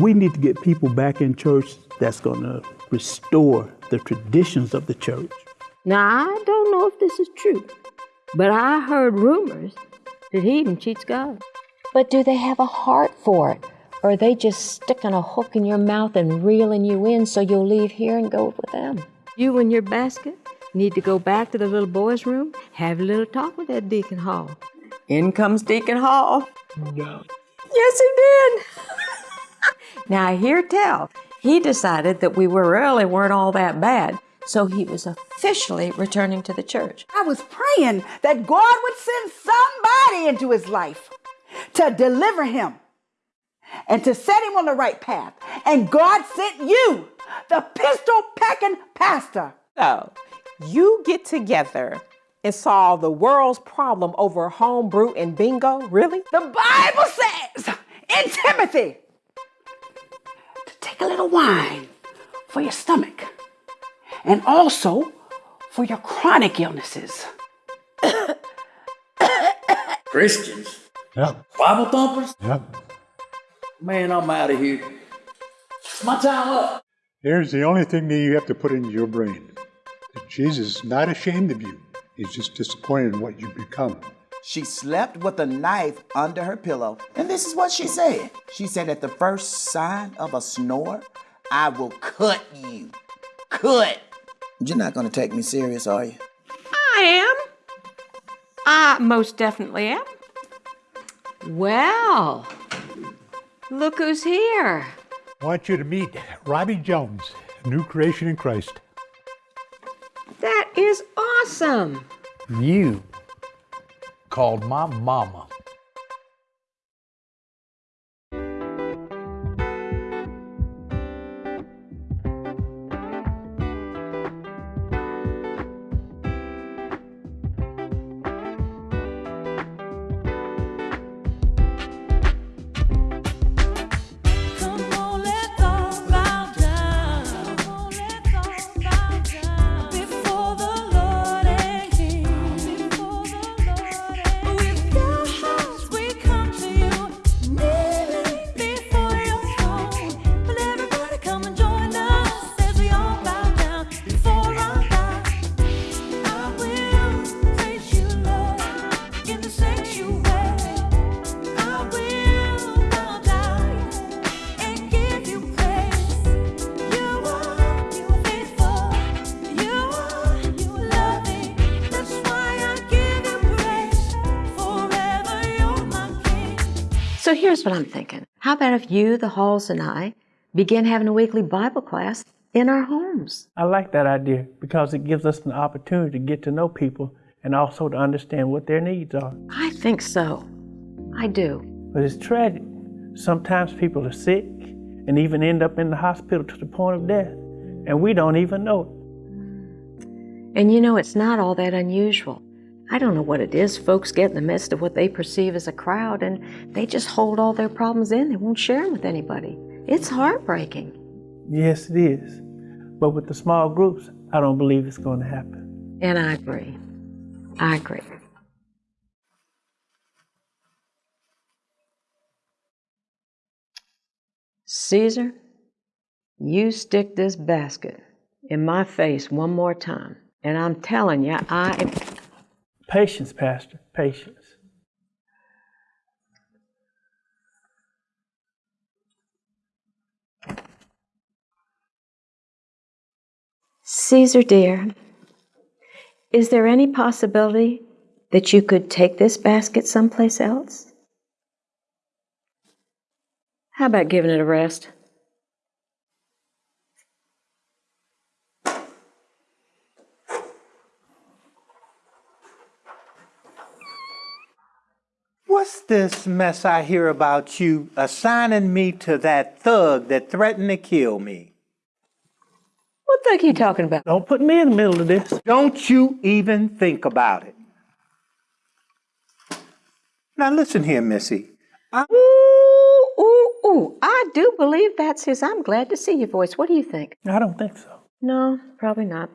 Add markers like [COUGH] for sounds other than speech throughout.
We need to get people back in church that's going to restore the traditions of the church. Now, I don't know if this is true, but I heard rumors that he even cheats God. But do they have a heart for it? Or are they just sticking a hook in your mouth and reeling you in so you'll leave here and go with them? You and your basket need to go back to the little boy's room, have a little talk with that Deacon Hall. In comes Deacon Hall. No. Yes, he did. Now, I hear tell, he decided that we were really weren't all that bad, so he was officially returning to the church. I was praying that God would send somebody into his life to deliver him and to set him on the right path. And God sent you, the pistol packing pastor. So, you get together and solve the world's problem over homebrew and bingo? Really? The Bible says in Timothy to take a little wine for your stomach and also for your chronic illnesses. [COUGHS] Christians, Yep, Bible thumpers. yep. Man, I'm out of here. It's my time up. Here's the only thing that you have to put into your brain that Jesus is not ashamed of you, he's just disappointed in what you've become. She slept with a knife under her pillow, and this is what she said. She said, At the first sign of a snore, I will cut you. Cut. You're not gonna take me serious, are you? I am. I most definitely am. Well, look who's here. I want you to meet Robbie Jones, new creation in Christ. That is awesome. You called my mama. So here's what I'm thinking. How about if you, the Halls, and I begin having a weekly Bible class in our homes? I like that idea because it gives us an opportunity to get to know people and also to understand what their needs are. I think so. I do. But it's tragic. Sometimes people are sick and even end up in the hospital to the point of death, and we don't even know it. And you know, it's not all that unusual. I don't know what it is. Folks get in the midst of what they perceive as a crowd and they just hold all their problems in. They won't share them with anybody. It's heartbreaking. Yes, it is. But with the small groups, I don't believe it's going to happen. And I agree. I agree. Caesar, you stick this basket in my face one more time, and I'm telling you, I. Patience, Pastor, patience. Caesar, dear, is there any possibility that you could take this basket someplace else? How about giving it a rest? What's this mess I hear about you assigning me to that thug that threatened to kill me? What thug you talking about? Don't put me in the middle of this. Don't you even think about it. Now listen here, Missy. I- Ooh, ooh, ooh. I do believe that's his I'm glad to see you voice. What do you think? I don't think so. No, probably not.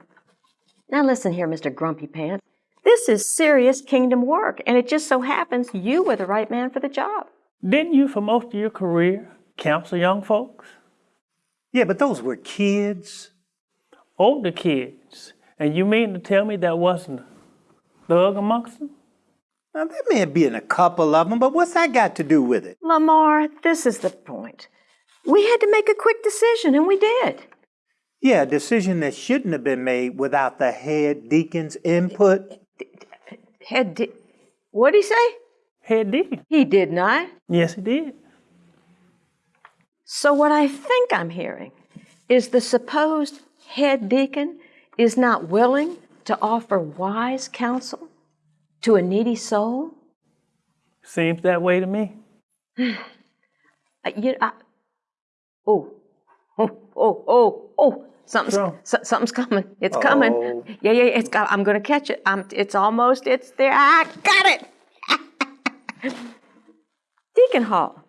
Now listen here, Mr. Grumpy Pants. This is serious kingdom work, and it just so happens you were the right man for the job. Didn't you, for most of your career, counsel young folks, Yeah, but those were kids. older kids. And you mean to tell me there wasn't a thug amongst them? Now, there may have been a couple of them, but what's that got to do with it? Lamar, this is the point. We had to make a quick decision, and we did. Yeah, a decision that shouldn't have been made without the head deacon's input. Head What did he say? Head deacon. He did not. Yes, he did. So, what I think I'm hearing is the supposed head deacon is not willing to offer wise counsel to a needy soul. Seems that way to me. [SIGHS] Uh, you, I, [LAUGHS] oh, oh, oh, oh, oh, something's, so- something's coming. It's coming. Oh. Yeah, yeah, it's got, I'm going to catch it. I'm, it's almost, it's there. I got it. [LAUGHS] Deacon Hall,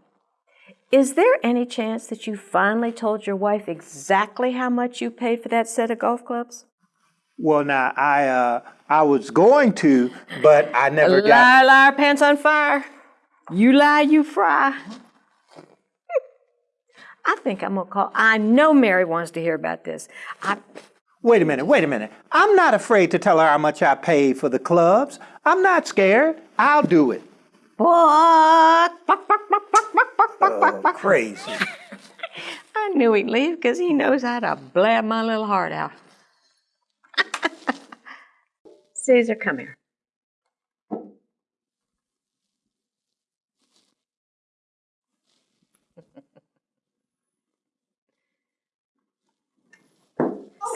is there any chance that you finally told your wife exactly how much you paid for that set of golf clubs? Well, now I uh, I was going to, but I never got. Liar, liar, pants on fire. You lie, you fry. I think I'm gonna call. I know Mary wants to hear about this. I, Wait a minute, wait a minute. I'm not afraid to tell her how much I paid for the clubs. I'm not scared. I'll do it. what? Oh, [LAUGHS] crazy. I knew he'd leave because he knows how to blab my little heart out. [LAUGHS] Caesar, come here.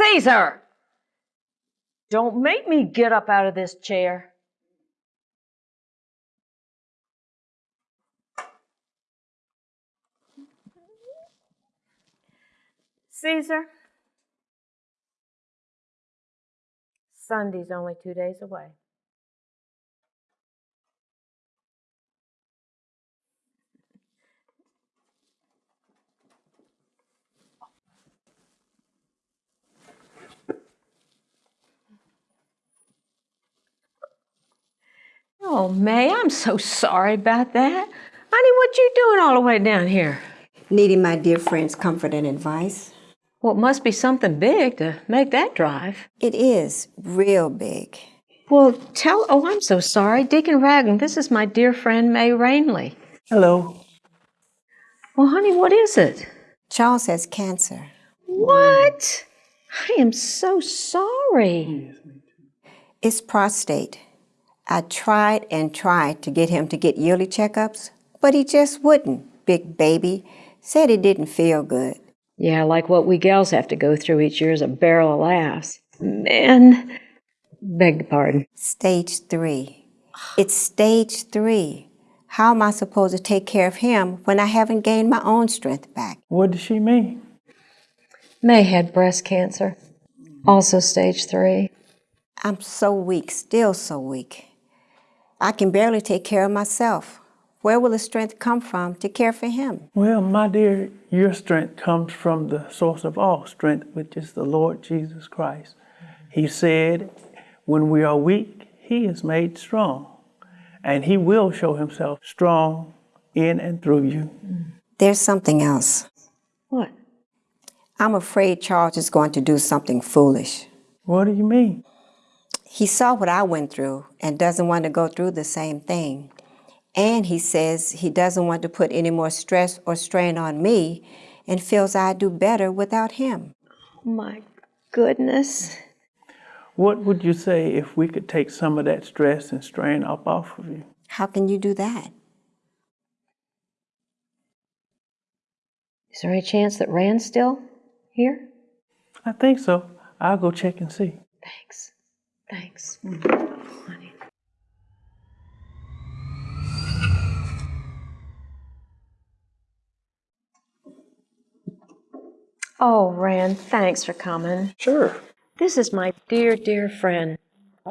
Caesar! Don't make me get up out of this chair. Caesar, Sunday's only two days away. Oh, May, I'm so sorry about that. Honey, what you doing all the way down here? Needing my dear friend's comfort and advice. Well, it must be something big to make that drive. It is real big. Well, tell. Oh, I'm so sorry. Deacon Raglan, this is my dear friend May Rainley. Hello. Well, honey, what is it? Charles has cancer. What? I am so sorry. It's prostate. I tried and tried to get him to get yearly checkups, but he just wouldn't. Big baby said it didn't feel good. Yeah, like what we gals have to go through each year is a barrel of laughs. Man, beg your pardon. Stage three. It's stage three. How am I supposed to take care of him when I haven't gained my own strength back? What does she mean? May had breast cancer, also stage three. I'm so weak, still so weak. I can barely take care of myself. Where will the strength come from to care for him? Well, my dear, your strength comes from the source of all strength, which is the Lord Jesus Christ. He said, when we are weak, He is made strong. And He will show Himself strong in and through you. There's something else. What? I'm afraid Charles is going to do something foolish. What do you mean? He saw what I went through and doesn't want to go through the same thing. And he says he doesn't want to put any more stress or strain on me and feels I do better without him. Oh my goodness. What would you say if we could take some of that stress and strain up off of you? How can you do that? Is there any chance that Rand's still here? I think so. I'll go check and see. Thanks. Thanks. Honey. Oh, Rand, thanks for coming. Sure. This is my dear, dear friend,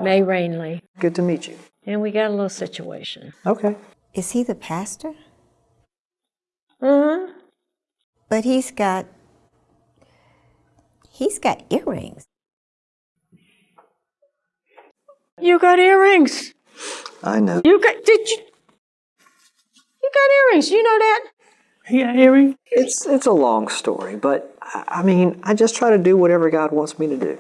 May Rainley. Good to meet you. And we got a little situation. Okay. Is he the pastor? Uh-huh. But he's got he's got earrings. You got earrings. I know. You got did you You got earrings, you know that? Yeah, Harry? It's it's a long story, but I I mean, I just try to do whatever God wants me to do.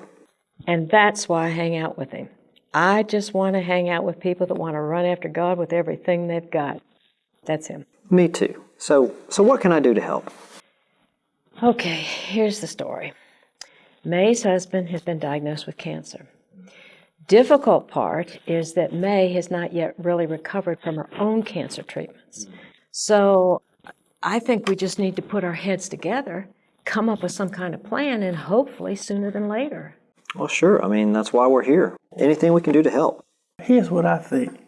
And that's why I hang out with him. I just want to hang out with people that want to run after God with everything they've got. That's him. Me too. So so what can I do to help? Okay, here's the story. May's husband has been diagnosed with cancer. Difficult part is that May has not yet really recovered from her own cancer treatments. Mm. So I think we just need to put our heads together, come up with some kind of plan, and hopefully sooner than later. Well, sure. I mean, that's why we're here. Anything we can do to help. Here's what I think.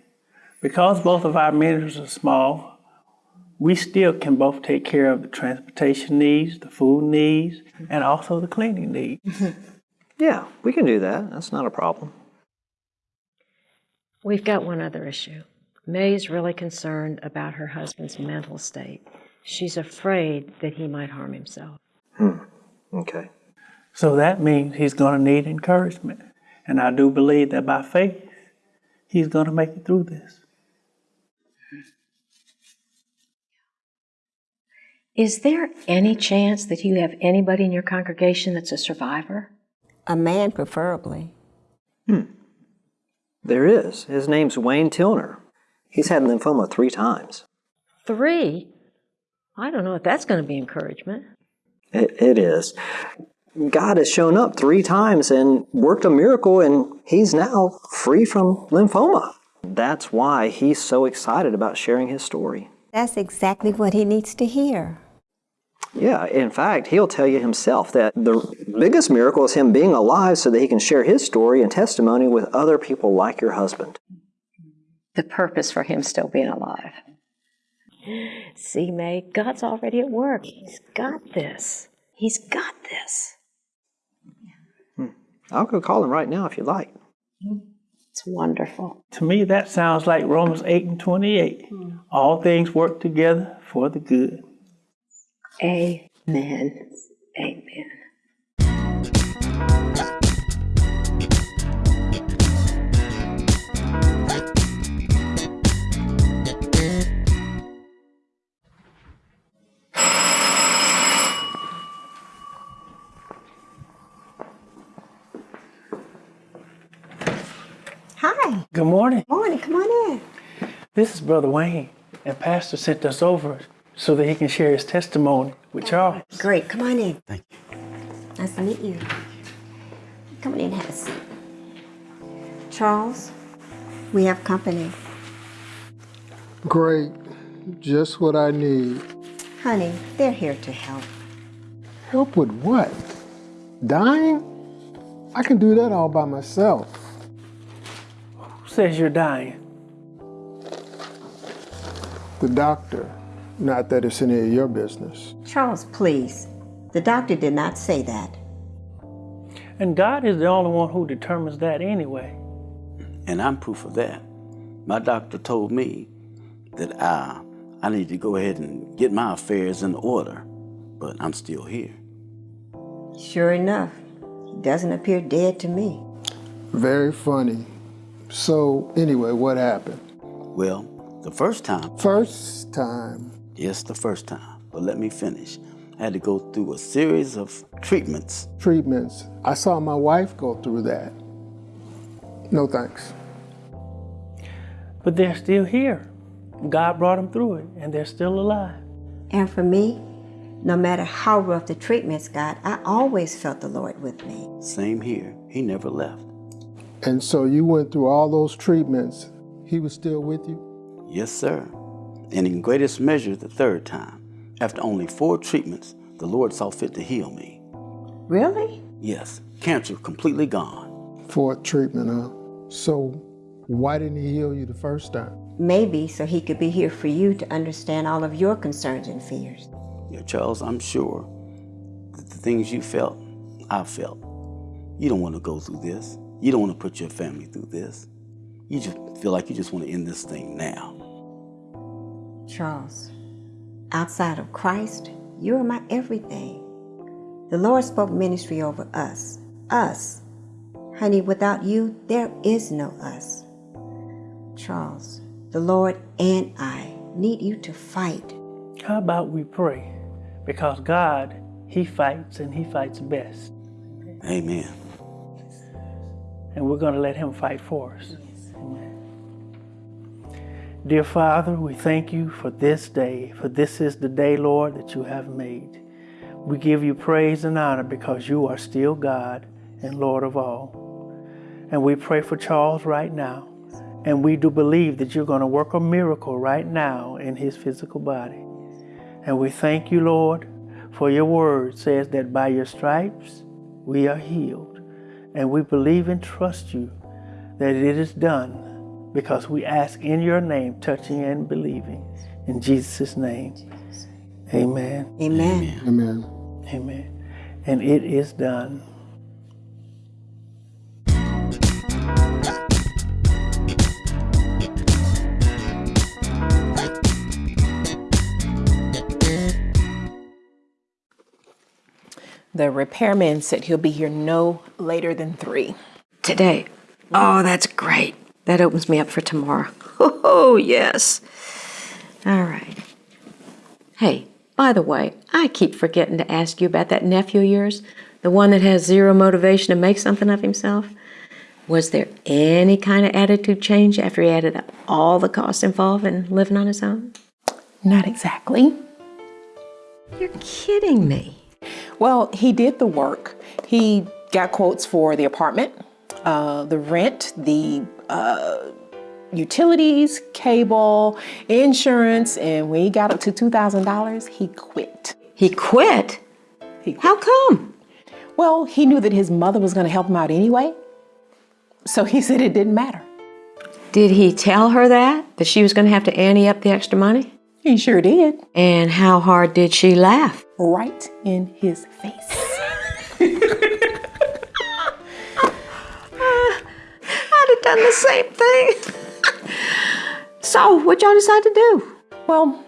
Because both of our ministries are small, we still can both take care of the transportation needs, the food needs, and also the cleaning needs. [LAUGHS] Yeah, we can do that. That's not a problem. We've got one other issue. May is really concerned about her husband's mental state. She's afraid that he might harm himself. Hmm. Okay. So that means he's going to need encouragement. And I do believe that by faith, he's going to make it through this. Is there any chance that you have anybody in your congregation that's a survivor? A man, preferably. There is. His name's Wayne Tilner. He's had lymphoma three times. Three? I don't know if that's going to be encouragement. It, it is. God has shown up three times and worked a miracle, and he's now free from lymphoma. That's why he's so excited about sharing his story. That's exactly what he needs to hear. Yeah, in fact, he'll tell you himself that the biggest miracle is him being alive so that he can share his story and testimony with other people like your husband. The purpose for him still being alive. See, May, God's already at work. He's got this. He's got this. Hmm. I'll go call him right now if you'd like. It's wonderful. To me, that sounds like Romans 8 and 28. Hmm. All things work together for the good. Amen. Amen. Hi. Good morning. Morning, come on in. This is Brother Wayne, and Pastor sent us over so that he can share his testimony with Charles. Great, come on in. Thank you. Nice to meet you. Come on in, have a seat. Charles, we have company. Great. Just what I need. Honey, they're here to help. Help with what? Dying? I can do that all by myself. Who says you're dying? The doctor. Not that it's any of your business. Charles, please. The doctor did not say that. And God is the only one who determines that anyway. And I'm proof of that. My doctor told me that I, I need to go ahead and get my affairs in order, but I'm still here. Sure enough, he doesn't appear dead to me. Very funny. So, anyway, what happened? Well, the first time, First time. Yes, the first time, but let me finish. I had to go through a series of treatments. Treatments. I saw my wife go through that. No thanks. But they're still here. God brought them through it, and they're still alive. And for me, no matter how rough the treatments got, I always felt the Lord with me. Same here. He never left. And so you went through all those treatments. He was still with you? Yes, sir. And in greatest measure, the third time. After only four treatments, the Lord saw fit to heal me. Really? Yes, cancer completely gone. Fourth treatment, huh? So why didn't he heal you the first time? Maybe so he could be here for you to understand all of your concerns and fears. Yeah, Charles, I'm sure that the things you felt, I felt. You don't want to go through this. You don't want to put your family through this. You just feel like you just want to end this thing now. Charles, outside of Christ, you are my everything. The Lord spoke ministry over us. Us. Honey, without you, there is no us. Charles, the Lord and I need you to fight. How about we pray? Because God, He fights and He fights best. Amen. And we're going to let Him fight for us. Dear Father, we thank you for this day, for this is the day, Lord, that you have made. We give you praise and honor because you are still God and Lord of all. And we pray for Charles right now. And we do believe that you're going to work a miracle right now in his physical body. And we thank you, Lord, for your word says that by your stripes we are healed. And we believe and trust you that it is done because we ask in your name, touching and believing. In Jesus' name, amen. Amen. Amen. Amen. And it is done. The repairman said he'll be here no later than three. Today. Oh, that's great. That opens me up for tomorrow. [LAUGHS] Oh, yes. All right. Hey, by the way, I keep forgetting to ask you about that nephew of yours, the one that has zero motivation to make something of himself. Was there any kind of attitude change after he added up all the costs involved in living on his own? Not exactly. You're kidding me. Well, he did the work. He got quotes for the apartment, uh, the rent, the uh, utilities, cable, insurance, and when he got up to $2,000, he quit. He quit? He quit. How come? Well, he knew that his mother was going to help him out anyway, so he said it didn't matter. Did he tell her that? That she was going to have to ante up the extra money? He sure did. And how hard did she laugh? Right in his face. [LAUGHS] done the same thing. so, what y'all decide to do? Well,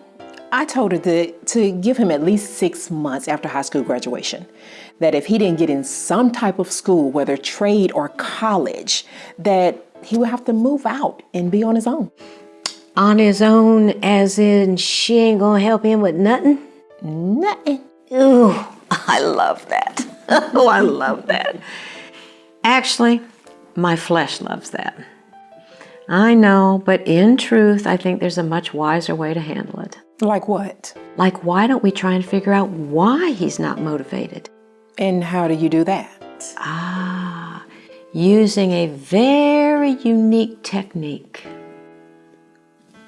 I told her that to give him at least six months after high school graduation. That if he didn't get in some type of school, whether trade or college, that he would have to move out and be on his own. On his own, as in she ain't gonna help him with nothing? Nothing. Ooh, [LAUGHS] I love that. [LAUGHS] oh, I love that. Actually, my flesh loves that. I know, but in truth, I think there's a much wiser way to handle it. Like what? Like, why don't we try and figure out why he's not motivated? And how do you do that? Ah, using a very unique technique.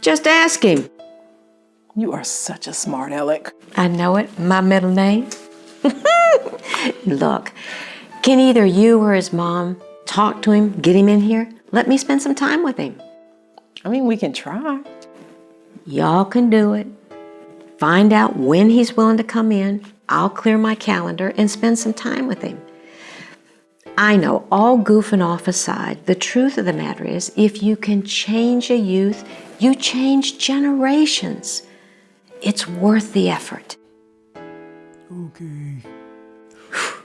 Just ask him. You are such a smart aleck. I know it. My middle name. [LAUGHS] Look, can either you or his mom talk to him, get him in here? Let me spend some time with him. I mean, we can try. Y'all can do it. Find out when he's willing to come in. I'll clear my calendar and spend some time with him. I know, all goofing off aside, the truth of the matter is if you can change a youth, you change generations. It's worth the effort. Okay. [SIGHS]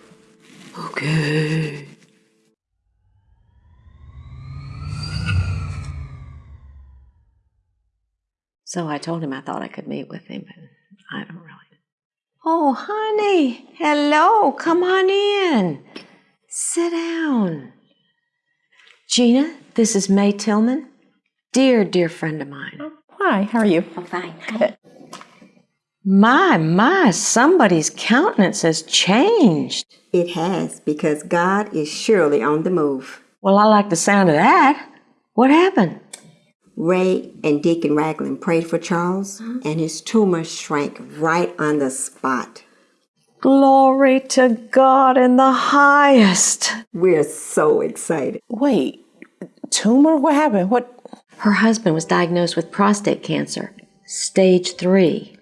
Okay. So I told him I thought I could meet with him, but I don't really. Oh, honey, hello, come on in. Sit down. Gina, this is May Tillman, dear, dear friend of mine. Oh, hi, how are you? I'm fine. My, my, somebody's countenance has changed. It has, because God is surely on the move. Well, I like the sound of that. What happened? Ray and Deacon Ragland prayed for Charles, uh-huh. and his tumor shrank right on the spot. Glory to God in the highest. We're so excited. Wait, tumor? What happened? What? Her husband was diagnosed with prostate cancer, stage three.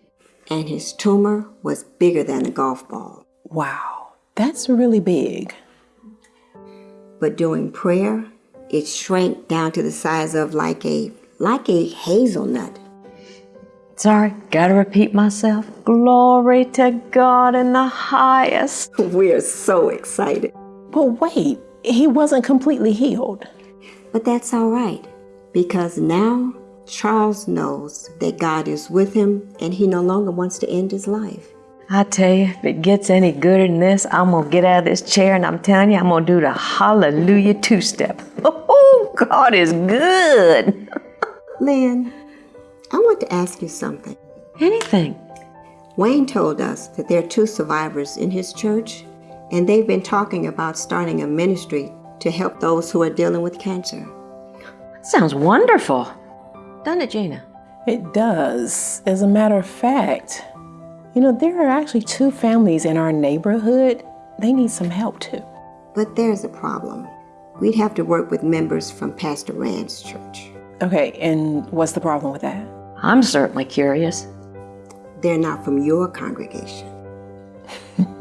And his tumor was bigger than a golf ball. Wow, that's really big. But during prayer, it shrank down to the size of like a like a hazelnut. Sorry, gotta repeat myself. Glory to God in the highest. [LAUGHS] We're so excited. But wait, he wasn't completely healed. But that's all right, because now Charles knows that God is with him and he no longer wants to end his life. I tell you, if it gets any gooder than this, I'm gonna get out of this chair and I'm telling you, I'm gonna do the hallelujah two step. [LAUGHS] Oh, God is good. Lynn, I want to ask you something. Anything. Wayne told us that there are two survivors in his church, and they've been talking about starting a ministry to help those who are dealing with cancer. Sounds wonderful. Doesn't it, Gina? It does. As a matter of fact, you know, there are actually two families in our neighborhood. They need some help too. But there's a problem. We'd have to work with members from Pastor Rand's church. Okay, and what's the problem with that? I'm certainly curious. They're not from your congregation. [LAUGHS]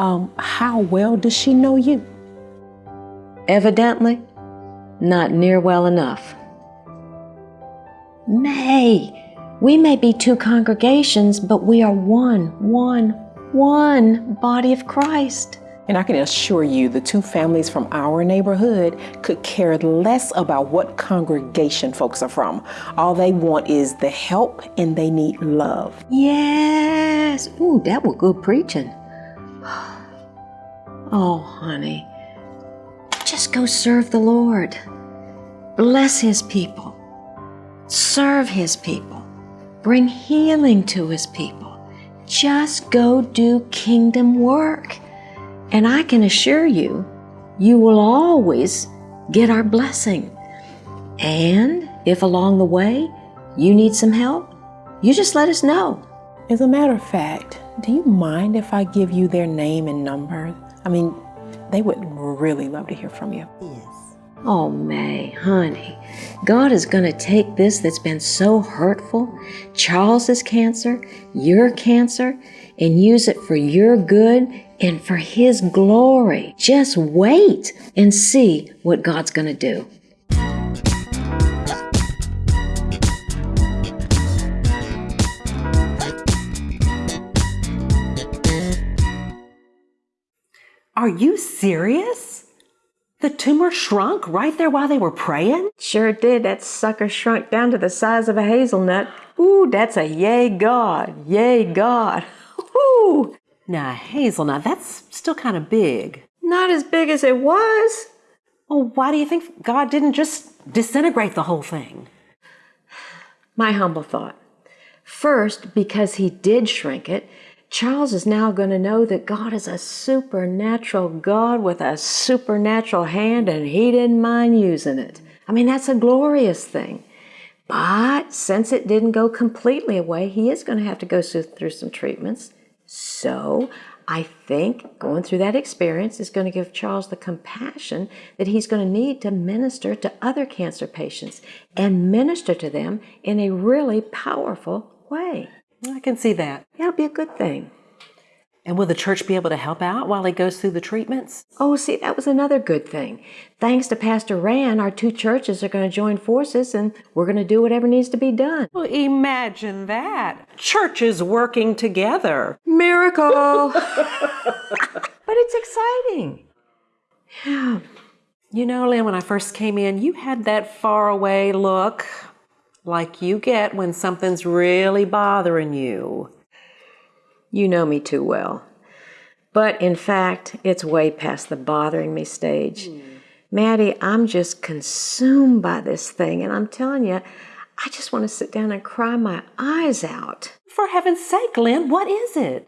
Um, how well does she know you? Evidently, not near well enough. May, we may be two congregations, but we are one, one, one body of Christ. And I can assure you, the two families from our neighborhood could care less about what congregation folks are from. All they want is the help and they need love. Yes. Ooh, that was good preaching. [SIGHS] Oh, honey, just go serve the Lord. Bless His people. Serve His people. Bring healing to His people. Just go do kingdom work. And I can assure you, you will always get our blessing. And if along the way you need some help, you just let us know. As a matter of fact, do you mind if I give you their name and number? I mean, they would really love to hear from you. Yes. Oh, May, honey, God is going to take this that's been so hurtful, Charles's cancer, your cancer, and use it for your good and for His glory. Just wait and see what God's going to do. Are you serious? The tumor shrunk right there while they were praying? Sure it did. That sucker shrunk down to the size of a hazelnut. Ooh, that's a yay God. Yay God. [LAUGHS] Ooh. Now, hazelnut, that's still kind of big. Not as big as it was. Well, why do you think God didn't just disintegrate the whole thing? My humble thought. First, because he did shrink it, Charles is now going to know that God is a supernatural God with a supernatural hand and he didn't mind using it. I mean, that's a glorious thing. But since it didn't go completely away, he is going to have to go through some treatments. So I think going through that experience is going to give Charles the compassion that he's going to need to minister to other cancer patients and minister to them in a really powerful way. I can see that. That'll be a good thing. And will the church be able to help out while he goes through the treatments? Oh, see, that was another good thing. Thanks to Pastor Rand, our two churches are going to join forces and we're going to do whatever needs to be done. Well, imagine that. Churches working together. Miracle! [LAUGHS] [LAUGHS] but it's exciting. Yeah. [SIGHS] You know, Lynn, when I first came in, you had that far away look like you get when something's really bothering you. You know me too well. But in fact, it's way past the bothering me stage. Mm. Maddie, I'm just consumed by this thing, and I'm telling you, I just want to sit down and cry my eyes out. For heaven's sake, Lynn, what is it?